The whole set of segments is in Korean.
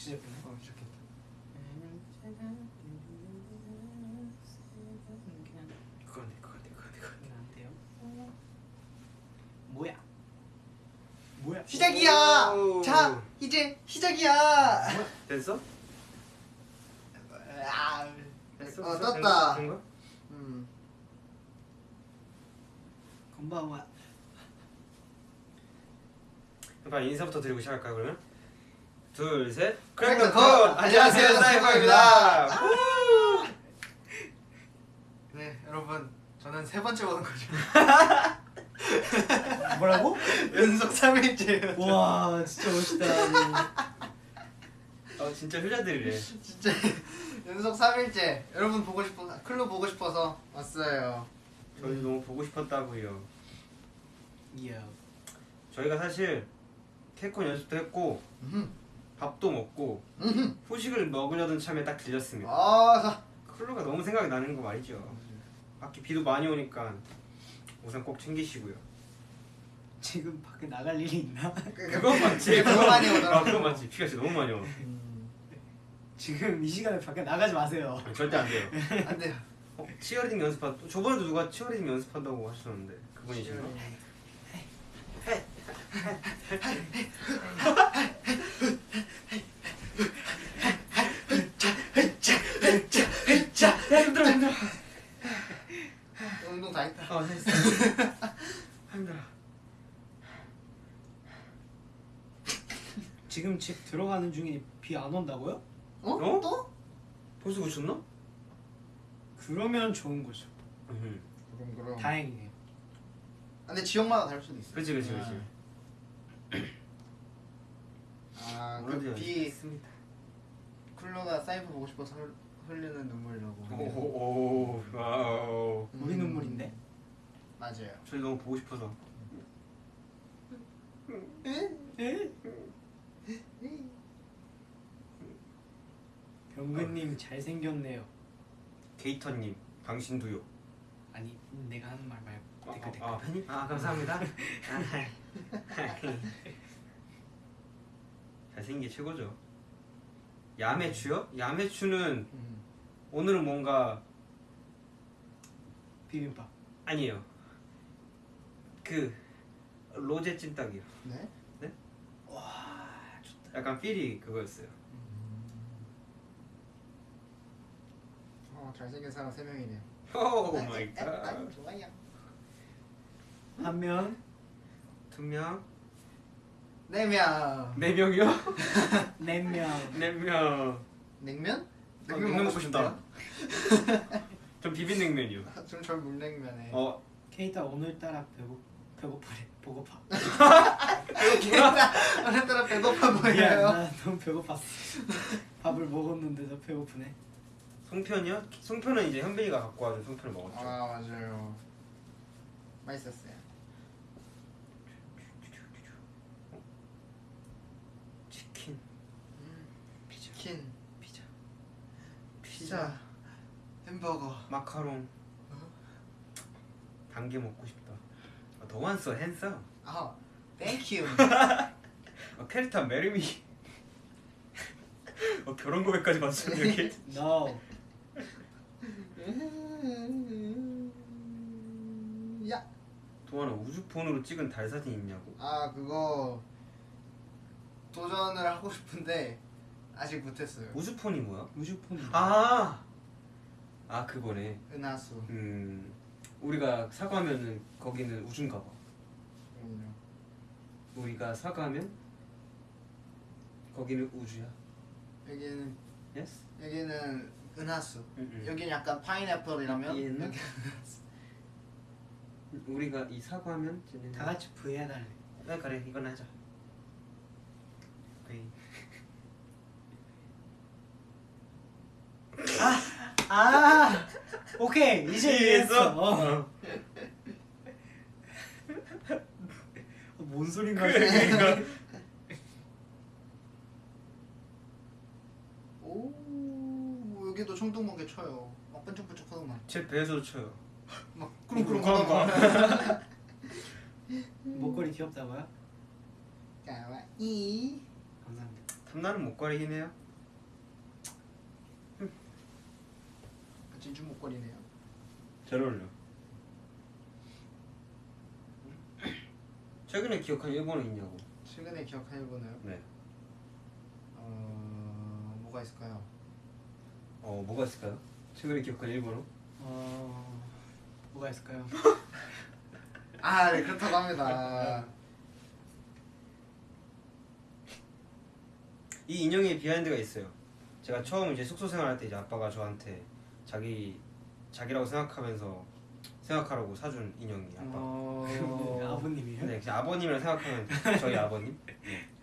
시작했네. 어 시작했다. 그거네 그거네 그거네 그거네 안 돼요. 뭐야? 뭐야? 시작이야. 오. 자 이제 시작이야. 됐어? 아, 됐어? 어 됐어? 떴다. 된? 음. 건방와. 그럼 인사부터 드리고 시작할까요 그러면? 둘 셋. 크랙더 컷! 컷! 안녕하세요 사이버입니다. 네 여러분 저는 세 번째 보는 거죠. 뭐라고? 연속 3일째. 와 진짜 멋있다. 어 진짜 효자들이래. 진짜 연속 3일째. 여러분 보고 싶어 클로 보고 싶어서 왔어요. 저희 너무 보고 싶었다고요. 이야. 저희가 사실 태권 연습도 했고 음. 밥도 먹고 음. 후식을 먹으려던 참에 딱 들렸습니다. 아, 자. 클로가 너무 생각이 나는 거 말이죠. 밖에 비도 많이 오니까 우산 꼭 챙기시고요. 지금 밖에 나갈 일이 있나? 그건 맞지. 네, 그거 많이 아, 오더라고. 그건 맞지. 비가 진짜 너무 많이 와. 지금 이 시간에 밖에 나가지 마세요. 아니, 절대 안 돼요. 안 돼요. 어, 치어리딩 연습한 저번에도 누가 치어리딩 연습한다고 하셨는데 그분이신가? 힘들어 힘들어. 운동 다 했다. 어 됐어. 힘들어. 지금 집 들어가는 중에 비 안 온다고요? 어? 어? 또? 벌써 고쳤나? 그러면 좋은 거죠. 응. 그럼 그럼. 다행이네요. 근데 지역마다 다를 수도 있어. 그렇지 그렇지 그렇지. 아, 오늘도 그비 연습했습니다. 쿨러가 사이버 보고 싶어서 흘- 흘리는 눈물이라고. 오오 wow. 음, 우리 눈물인데? 맞아요. 저희 너무 보고 싶어서. 에? 병근님 잘생겼네요. 게이터님 당신도요. 아니 내가 하는 말 말고 아, 댓글 댓글. 아, 팬이? 아 감사합니다. 잘생긴 게 최고죠. 야매추요? 야매추는 음. 오늘은 뭔가 비빔밥. 아니에요. 그 로제 찜닭이요. 네? 와 좋다. 약간 feel이 그거였어요. 어 잘생긴 사람 세 명이네요. 오 아, my 아, 아, god. 좋아요. 한 명. 두 명, 네 명. 네 명이요? 네 명. 네 명. 냉면? 아, 냉면 먹고 싶다. 전 비빔냉면이요. 좀전 물냉면에. 어 케이타 오늘따라 배고 배고파래. 배고파. 오늘따라 배고파 보여요. 나 너무 배고팠어. 밥을 먹었는데도 배고프네. 송편이요? 송편은 이제 현빈이가 갖고 와준 송편을 먹었죠. 아 맞아요. 맛있었어요. 치킨, 피자. 치킨, 피자, 피자, 햄버거. 마카롱. 단게 먹고 싶다. 아, 도환 so handsome. 아, thank you. 어, 캐릭터 marry me. 어, 결혼 고백까지 봤어 여기. No. 야. 도환아 우주폰으로 찍은 달 사진 있냐고. 아 그거 도전을 하고 싶은데 아직 못했어요. 우주폰이 뭐야? 우주폰. 아, 아 그거네. 은하수. 음, 우리가 사과하면은 거기는 우주인가 봐. 그럼요. 우리가 사과하면 거기는 우주야. 여기는 yes? 여기는 은하수. 응, 응. 여기는 약간 파인애플이라면 얘는? 여기 우리가 이 사과하면 쟤는 다 같이 V 해달래. 아, 그래 이건 하자. 오케이. 아 오케이 이제 이해했어. 어. 어. 뭔 소린가? 그러니까 오 여기도 총동먹게 쳐요. 막 번쩍번쩍하더만. 제 배에서도 쳐요. 막 꿀꿀 꿀꿀하더만. 목걸이 귀엽다고요? 가와이. 감사합니다. 탐나는 목걸이긴 해요. 진주 목걸이네요. 잘 어울려. 최근에 기억한 일본어 있냐고. 최근에 기억한 일본어요? 네. 어 뭐가 있을까요? 어 뭐가 있을까요? 최근에 기억한 일본어? 어 뭐가 있을까요? 아, 네 그렇다고 합니다. 이 인형에 비하인드가 있어요. 제가 처음 이제 숙소 생활할 때 이제 아빠가 저한테 자기 자기라고 생각하면서 생각하라고 사준 인형이 아빠. 어... 아버님이요? 네, 그냥 아버님이라 생각하면 저희 아버님.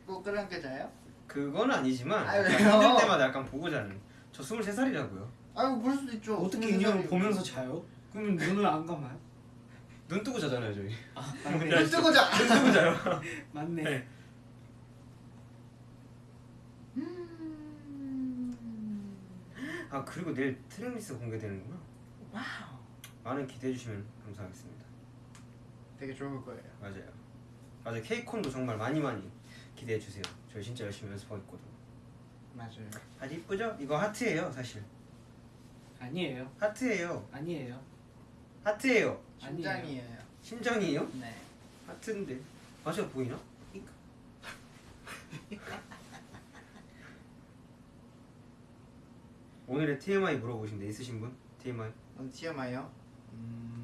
꼭 그런 게 자요? 그건 아니지만 약간 왜요? 힘들 때마다 약간 보고 자는. 저 23살이라고요. 아유 그럴 수도 있죠. 어떻게 인형을 보면서 자요? 그러면 눈을 안 감아요? 눈 뜨고 자잖아요, 저희. 아 눈 맞네 뜨고 자. 눈 뜨고 자요. 맞네 네. 아 그리고 내일 tracklist 공개되는구나. wow. 많은 기대해 주시면 감사하겠습니다. 되게 좋을 거예요. 맞아요. 맞아요. 케이콘도 정말 많이 많이 기대해 주세요. 저희 진짜 열심히 연습하고 있거든요. 맞아요. 아주 이쁘죠? 이거 하트예요, 사실. 아니에요 하트예요. 아니에요 하트예요. 심장이에요. 심장이에요? 네. 하트인데. 맞아 보이나? 오늘의 TMI 물어보신데 있으신 분? TMI? 오늘 TMI요? 음...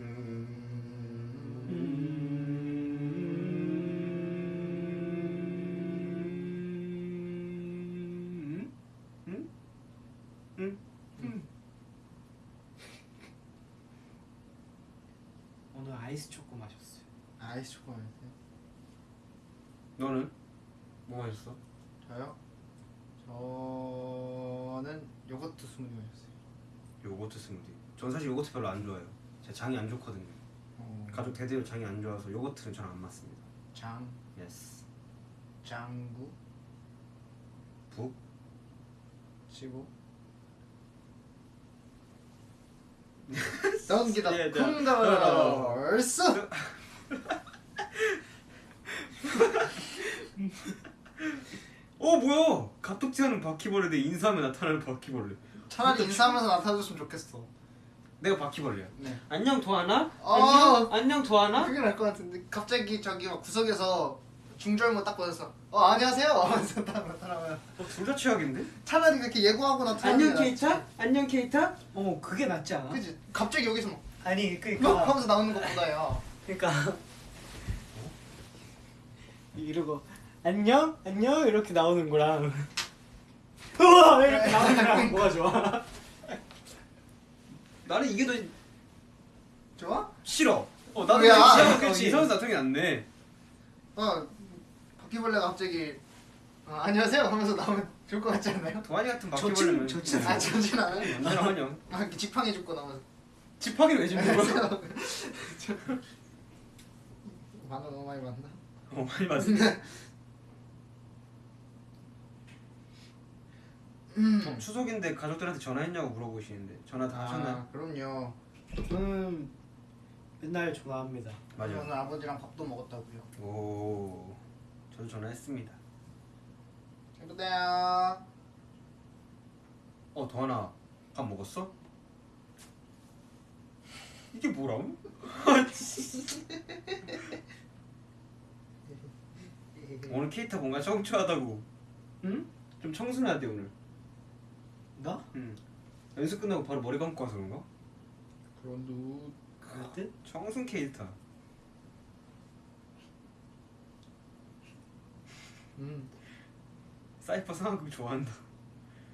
음? 아이스 초코 마셨어요. 아이스 초코 마셨어요? 너는? 뭐 마셨어? 저요? 저는 요거트 스무디 마셨어요. 요거트 스무디. 전 사실 요거트 별로 안 좋아해요. 제 장이 안 좋거든요. 어... 가족 대대로 장이 안 좋아서 요거트는 저는 안 맞습니다. 장. 예스. 장구. 북. 15. 던기다. 예, 네. 콩더스. 네. 어 뭐야? 가톡지하는 바퀴벌레 내 인사하면 나타나는 바퀴벌레. 차라리 인사하면서 나타나줬으면 좋겠어. 내가 바퀴벌레야. 네. 안녕 도하나? 어. 안녕, 도하나? 그게 나을 것 같은데. 갑자기 저기 막 구석에서 중절모 딱 보여서 어 안녕하세요 하면서 딱 나타나면 어, 둘다 최악인데? 차라리 그렇게 예고하고 나타나는 안녕 게 낫지. 케이타? 안녕 케이타? 어 그게 낫지 않아? 그지 갑자기 여기서 막 아니 막 그니까 하면서 나오는 것보다요. 그니까 이러고 안녕 안녕 이렇게 나오는 거랑 우와 이렇게 나오는 거랑 뭐가 좋아? 나는 이게 더 좋아? 싫어. 어 나도 왜야? 이상한 안 돼. 어 바퀴벌레가 갑자기 어, 안녕하세요 하면서 나오면 좋을 것 같지 않나요? 도하니 같은 좋진- 바퀴벌레면 좋진 아 저진 않아요. 막 이렇게 지팡이 줍고 나오면서 지팡이를 왜 줍는 거야? 만화 너무 많이 봤나? 어 많이 봤어. 음. 추석인데 가족들한테 전화했냐고 물어보시는데 전화 다 하셨나요? 아, 그럼요. 저는 맨날 좋아합니다 맞아요. 오늘 아버지랑 밥도 먹었다고요. 오, 저도 전화했습니다. 행복해요. 어, 도하나 밥 먹었어? 이게 뭐라고? 오늘 케이타 뭔가 청초하다고. 응? 좀돼 오늘. 나? 응. 연습 끝나고 바로 머리 감고 와서 그런가? 그런 두 그럴 듯? 청순 케이타. 음. 사이퍼 상황극 좋아한다.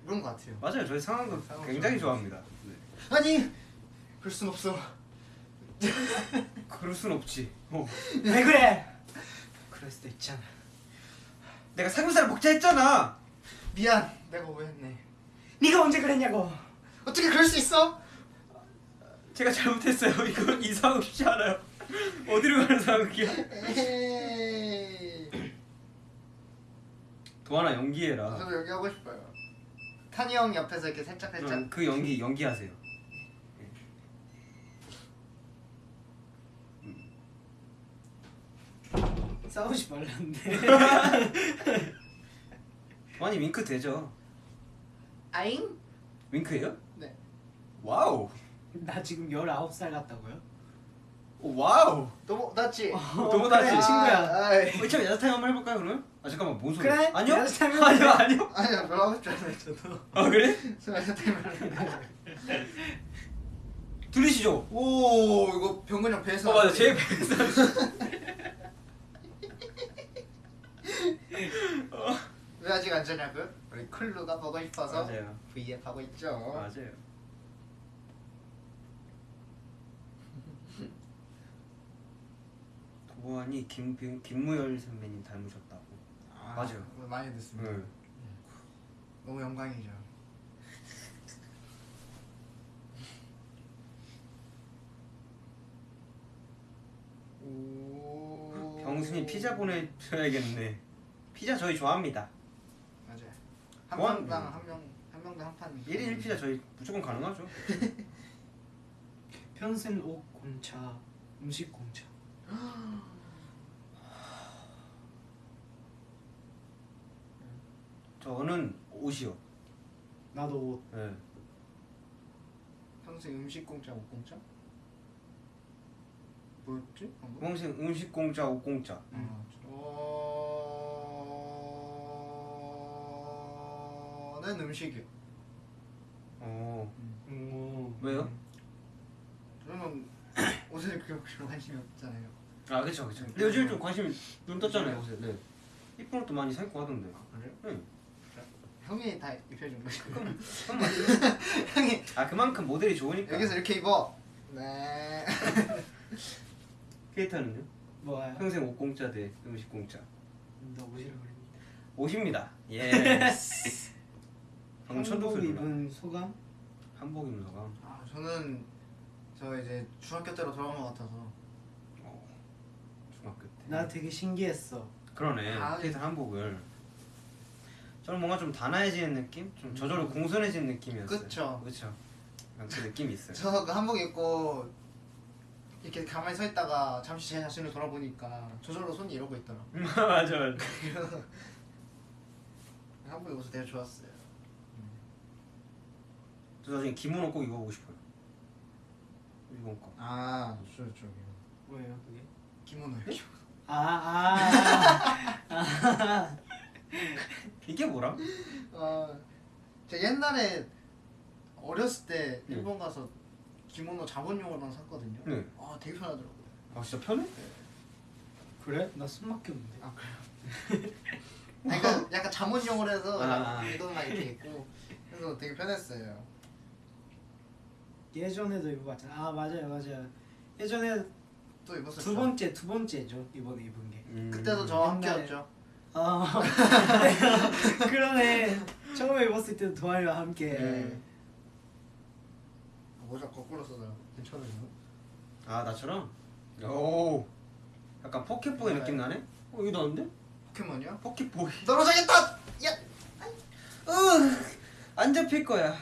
그런 것 같아요. 맞아요, 저희 상황극 상황극 굉장히 좋아합니다. 네. 아니 그럴 순 없어. 그럴 순 없지. 어. 왜 그래? 그럴 수도 있잖아 내가 삼겹살 먹자 했잖아. 미안. 내가 오해했네. 네가 언제 그랬냐고 어떻게 그럴 수 있어? 제가 잘못했어요. 이거 이 상황 쉽지 않아요. 어디로 가는 상황이야? 도하나 연기해라. 저도 여기 하고 싶어요. 탄이 형 옆에서 이렇게 살짝 살짝. 응, 그 연기 연기하세요. 싸우지 말라는데. 아니 윙크 되죠? 아잉? 윙크예요? 네. wow. 나 지금 19살 같다고요? 오, wow. 너무 낫지? 너무 낫지? 친구야. 아이. 어, 이참에 야자 타임 한번 해볼까요 그러면? 아 잠깐만 뭔 소리? 그래? 아니요? 아니요 해볼까? 아니요. 아니야 별로 하고 싶지 않아요 저도. 아 그래? 스마트 타임을. 들리시죠? 오 이거 병근 형 배에서. 어 맞아 제 배에서 왜 아직 안 자냐고요? 우리 클루가 보고 싶어서 맞아요 V앱 하고 있죠. 맞아요 도안이 김 김무열 선배님 닮으셨다 고 아, 맞아요. 많이 듣습니다. 네. 너무 영광이죠. 오. 병순이 피자 보내줘야겠네 피자 저희 좋아합니다 맞아요. 한 좋아? 명당 한 명, 한 명당 한 판. 1인 1피자 저희 무조건 가능하죠 평생 옷 공차, 음식 공차. 저는 옷이요 나도 옷. 네. 평생 음식 공짜, 옷 공짜? 뭐였지? 방금? 평생 음식 공짜 옷 공짜 어, 저는 음식이요. 어 오. 왜요? 저는 옷에 그렇게 관심이 없잖아요. 아 그쵸 그쵸 근데 요즘 좀 관심 눈 떴잖아요 옷에 네 이쁜 옷도 많이 사 입고 하던데 그래요? 응. 형이 다 입혀준 맞지 형이 아 그만큼 모델이 좋으니까 여기서 이렇게 입어. 네. 케이타는요? 뭐야? 평생 옷 공짜 대 음식 공짜 너 옷이라 그랬는데. 옷입니다 예 한복 나 입은 소감? 한복 입는 소감 아 저는 저 이제 중학교 때로 돌아온 것 같아서 어, 중학교 때 나 되게 신기했어. 그러네 아, 네. 케이타 한복을 저는 뭔가 좀 단아해지는 느낌? 좀 저절로 공손해지는 느낌이었어요 음. 그쵸. 그쵸 그 느낌이 있어요 저 그 한복 입고 이렇게 가만히 서 있다가 잠시 제 자신을 돌아보니까 저절로 손이 이러고 있더라. 맞아 맞아 한복 입어서 되게 좋았어요. 저 나중에 기모노 꼭 입어보고 싶어요 일본 거 아, 저 저기 뭐예요 그게? 기모노요. 아 아. 이게 뭐라? 어, 제가 옛날에 어렸을 때 네. 일본 가서 기모노 자본용으로만 샀거든요. 네. 아, 되게 편하더라고요. 아 진짜 편해? 그래? 나 숨막혀 없는데. 아 그래요? 아니, 그러니까 약간 자문용으로 해서 아. 이거만 이렇게 있고 그래서 되게 편했어요. 예전에도 입어봤잖아. 아 맞아요 맞아요. 예전에 또 입었었죠. 두 번째 두 번째죠 이번에 입은 게. 음. 그때도 저와 함께였죠. 아 그러네. 처음에 입었을 때도 도아리와 함께. 음. 모자 거꾸로 써서 괜찮아요. 아 나처럼? 오 약간 포켓보이 느낌 나네? 어 이거 나는데? 포켓몬이요? 포켓보이 떨어져야겠다. 야. 안 잡힐 거야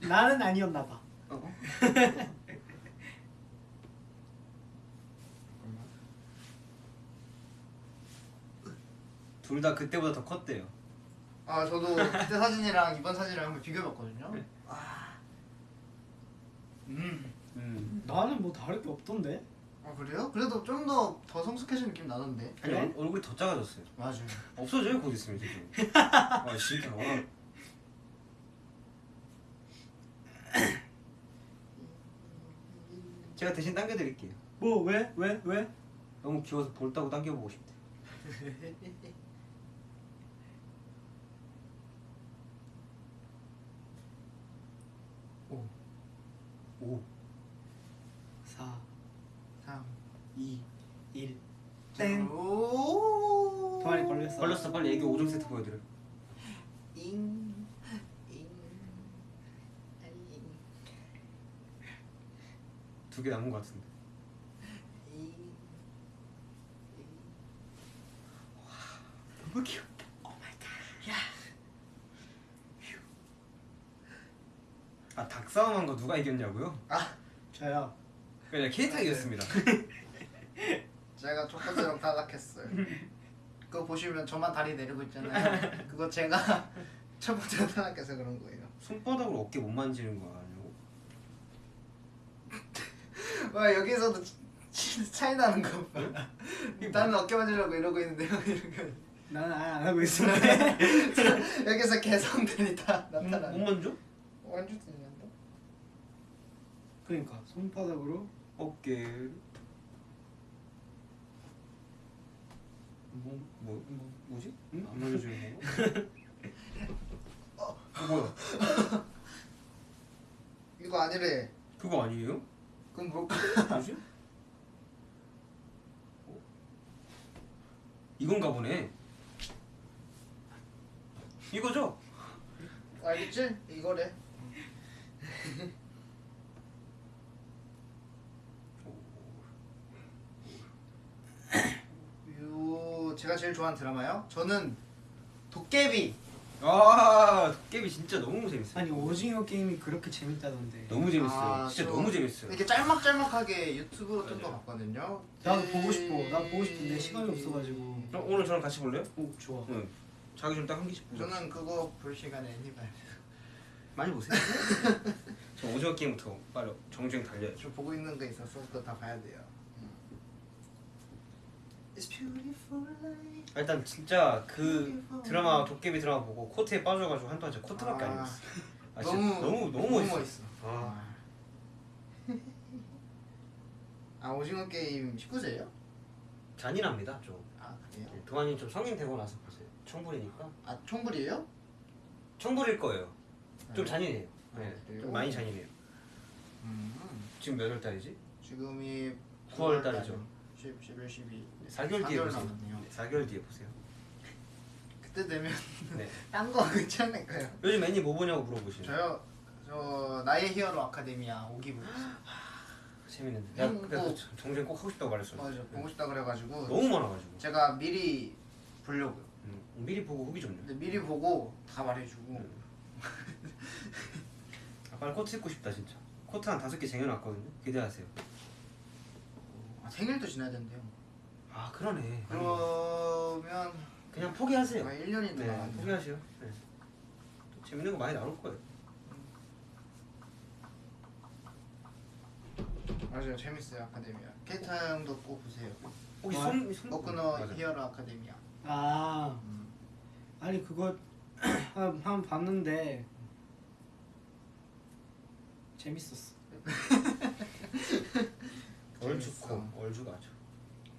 나는 아니었나 봐. 어? 둘 다 그때보다 더 컸대요 아 저도 그때 사진이랑 이번 사진이랑 한번 비교해봤거든요. 네. 아. 음. 음. 나는 뭐 다를 게 없던데. 아 그래요? 그래도 좀 더 더 성숙해진 느낌 나던데. 아니 그래? 얼, 얼굴이 더 작아졌어요 맞아요. 없어져요 곧 있으면 지금 아 진짜 와. 제가 대신 당겨드릴게요 뭐 왜? 왜? 왜? 너무 귀여워서 볼따고 당겨보고 싶대 오. 오4 3. 2 1 땡. 오. 도아리 걸렸어. 걸렸어 빨리 애기 5종 세트 보여드려 잉. 잉. 잉. 두개 남은 것 같은데 잉. 너무 귀엽다 아 닭 싸움한 거 누가 이겼냐고요? 저요. 그냥 케이타 이겼습니다 제가 첫 번째로 탈락했어요. 그거 보시면 저만 다리 내리고 있잖아요. 그거 제가 첫 번째로 탈락해서 그런 거예요. 손바닥으로 어깨 못 만지는 거 아니고? 와 여기서도 차이 나는 거 봐. 나는 어깨 만지려고 이러고 있는데 이렇게 나는 아예 안 하고 있어. 여기서 개성들이 다 못, 나타나. 못 만져? 완전 들린다. 그러니까 손바닥으로 어깨 뭐, 뭐, 뭐 뭐지? 응? 안 만져주는 거? 어, 뭐야? 이거 아니래. 그거 아니에요? 그럼 뭐? 뭐지? 어? 이건가 보네. 이거죠? 알겠지? 이거래. 요 제가 제일 좋아하는 드라마요? 저는 도깨비. 아, 도깨비 진짜 너무 재밌어요. 아니 오징어 게임이 그렇게 재밌다던데. 너무 재밌어요. 아, 진짜 저- 너무 재밌어요. 이렇게 짤막짤막하게 유튜브로 뜬거 맞아요. 봤거든요. 나도 보고 싶어. 나 보고 싶은데 시간이 없어가지고. 어, 오늘 저랑 같이 볼래요? 오 좋아. 응. 자기 좀 딱 한 개씩 보자. 저는 그거 볼 시간에 애니 봐요. 많이 보세요. 저 오징어 게임부터 빨리 정주행 달려야죠. 저 보고 있는 거 있어서 그거 다 봐야 돼요. Life. 일단 진짜 그 드라마 도깨비 드라마 보고 코트에 빠져가지고 한동안 진짜 코트밖에 안 아, 입었어. 아, 너무 너무 너무 멋있어. 멋있어. 아. 아 오징어 게임 19세예요? 잔인합니다 좀. 아 그래요? 네, 도안이 좀 성인 되고 나서 보세요. 청불이니까 아 총불이에요? 청불일 거예요. 좀 네. 잔인해요. 아, 네? 좀 많이 잔인해요. 음. 지금 몇 월 달이지? 지금이 9월 달이죠. 10, 11, 12. 4개월 뒤에 보세요. 남았네요. 네, 4개월 뒤에 보세요. 그때 되면 네. 딴 거 괜찮을까요? 요즘 애니 뭐 보냐고 물어보시면 저요 저 나의 히어로 아카데미아 5기 보고 있어요. 재밌는데. 내가 음, 그때 뭐- 그 정주행 꼭 하고 싶다고 말했어. 맞아 보고 싶다 그래가지고 너무 많아가지고. 제가 미리 보려고요. 음, 미리 보고 후기 좀요. 근데 미리 보고 다 말해주고 음. 아, 빨리 코트 입고 싶다 진짜. 코트 한 다섯 개 쟁여놨거든요. 기대하세요. 아, 생일도 지나야 된대요. 아 그러네. 그러면 그냥 포기하세요. 1년이 더 네, 남았네. 포기하세요. 네. 또 재밌는 거 많이 나올 거예요. 맞아요 재밌어요 아카데미아. 케이타 형도 꼭 보세요. 혹시 와, 손, 손 맞아. 히어로 아카데미아. 아 음. 아니 그거 한, 한 봤는데 재밌었어. 재밌어. 얼주가죠.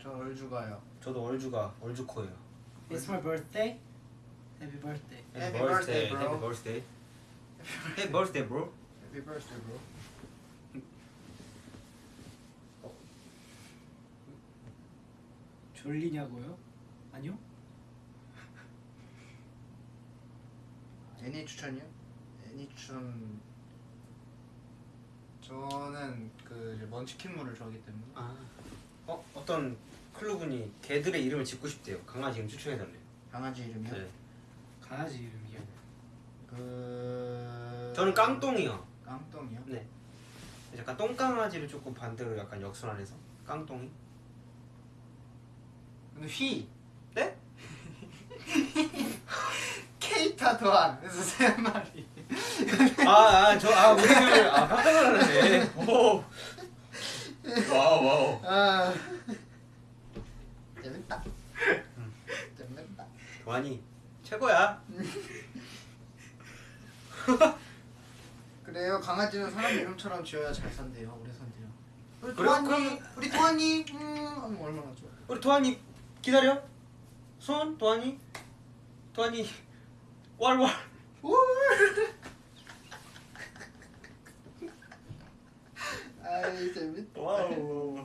저 얼주가요. 저도 얼주가 얼주코예요. It's my birthday. Happy birthday. Happy birthday, bro. Happy birthday. Happy birthday, bro. Happy birthday, bro. 졸리냐고요? 아니요. 애니 추천이요? 애니 추천. 저는 그 먼치킨물을 좋아하기 때문에. 아. 어 어떤 클로분이 개들의 이름을 짓고 싶대요. 강아지 이름 추천해달래요. 강아지 이름이요? 네. 강아지 이름이요. 그. 저는 깡똥이요. 깡똥이요? 네. 약간 똥강아지를 조금 반대로 약간 역순환해서 깡똥이. 근데 휘. 네? 케이타 도안. 그래서 세 마리. 아아저아 우리를 아 깜짝 놀랐네. 오. wow wow. 아. 재밌다. 재밌다. 도안이 최고야. 그래요. 강아지는 사람 이름처럼 지어야 잘 산대요. 오래 산대요. 우리 그래? 도안이, 그러면- 우리 도안이, 음, 하면 얼마나 좋아. 우리 도안이 기다려. 손 도안이 도안이 왈왈. 우! 아이 재밌다. Wow.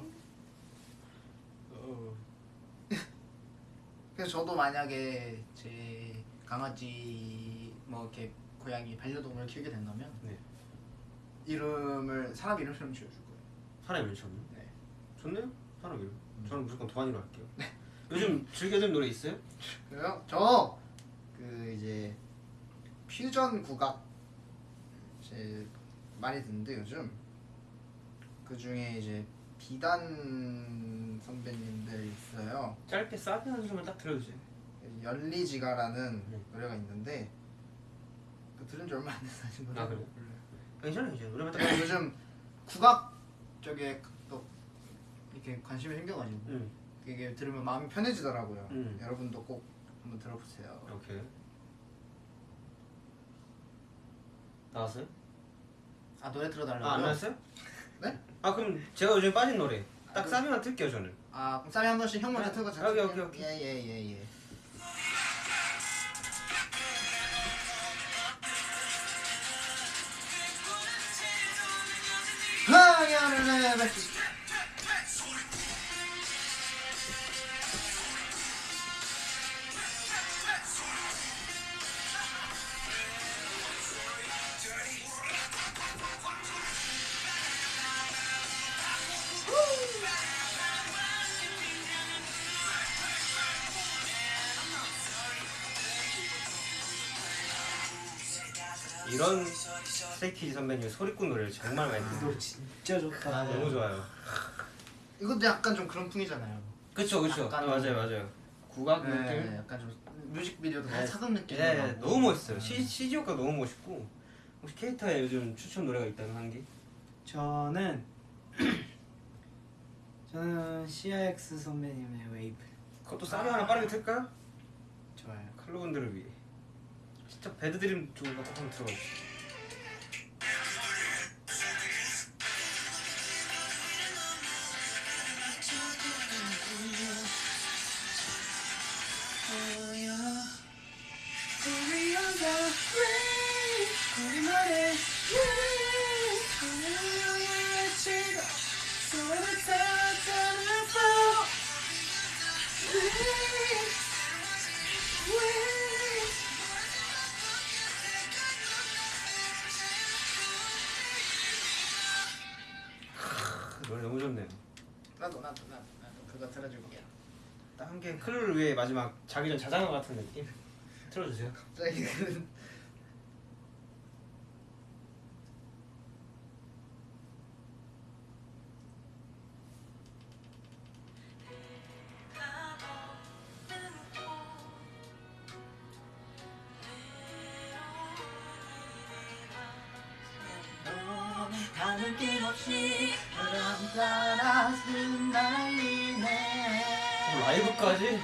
어. 그래서 저도 만약에 제 강아지 뭐 이렇게 고양이 반려동물을 키우게 된다면 네. 이름을 사람 이름처럼 지어줄 거예요. 사람 이름 쳤네. 네. 좋네요. 사람 이름. 저는 무조건 도안이로 할게요. 요즘 즐겨 듣는 노래 있어요? 그래요? 저 그 이제 퓨전 국악 이제 많이 듣는데 요즘 그 중에 이제 비단 선배님들 있어요. 짧게 사비 한 소절 딱 들어주세요. 열리지가라는 네. 노래가 있는데 그 들은 지 얼마 안 돼서 아직 노래 아, 그래요? 괜찮아요, 괜찮아요. 노래만 딱. 요즘 국악 쪽에 또 이렇게 관심이 생겨가지고 응. 이게 들으면 마음이 편해지더라고요. 음. 여러분도 꼭 한번 들어보세요. 오케이. 나왔어요? 아 노래 들어달라고요? 아, 안 나왔어요? 네? 아 그럼 제가 요즘 빠진 노래 딱 아, 그- 사비만 틀게요 저는. 아 그럼 쌈이 한 번씩 형 먼저 네. 틀고 오케이, 오케이, 오케이. 예예예 예. 하야를 내뱉 이런 Stray Kids 선배님 소리꾼 노래를 정말 많이 듣고 너 진짜 좋다. 너무 좋아요. 이것도 약간 좀 그런 풍이잖아요. 그쵸 그쵸. 약간- 네, 맞아요 맞아요. 국악 네, 느낌. 약간 좀 뮤직비디오도 네. 사극 느낌. 네, 네, 너무 멋있어요. CG 효과 너무 멋있고 혹시 케이타의 요즘 추천 노래가 있다면 한 개? 저는 저는 CIX 선배님의 웨이브. 그것도 사비 하나 빠르게 틀까요? 좋아요. 클로분들을 위해. 진짜 배드드림 거 한번 들어봐 주세요. 클로를 위해 마지막 자기 전 자장가 같은 느낌 틀어주세요. 갑자기 그 가는 길 없이 바람 따라 흩날리네 어, 라이브까지?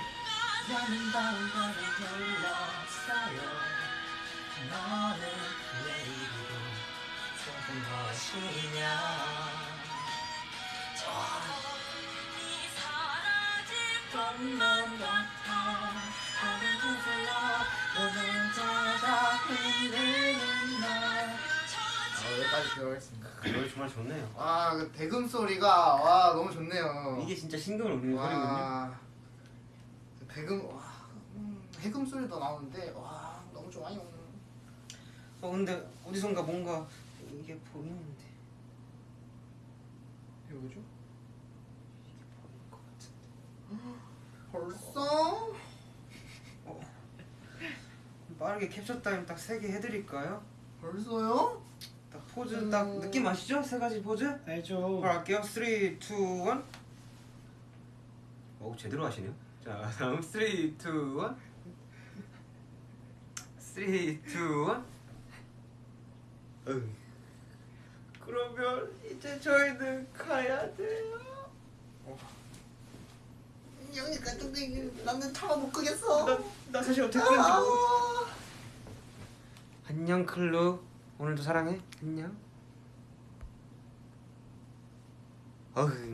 아, 여기까지 들어가겠습니다 노래 정말 좋네요. 와 그 대금 소리가 와 너무 좋네요 이게 진짜 신경을 울리는 소리거든요. 와 그 대금 와 음, 해금 소리도 나오는데 와 너무 좋아요 어 근데 어디선가 뭔가 이게 보이는데 이게 뭐죠? 이게 보일 것 같은데. 벌써? 빠르게 캡처 타임 딱 세 개 해드릴까요? 벌써요? 딱 포즈 딱 음. 느낌 아시죠? 세 가지 포즈? 알죠. 바로 할게요. 3, 2, 1. 오 제대로 하시네요. 자 다음 3, 2, 1. 3, 2, 1. 응. 그러면 이제 저희는 가야 돼요. 여기까지 근데 나는 차마 못 끄겠어 나, 나 사실 어떻게 끄는지 모르. 아. 안녕 클루. 오늘도 사랑해. 안녕. 어흥.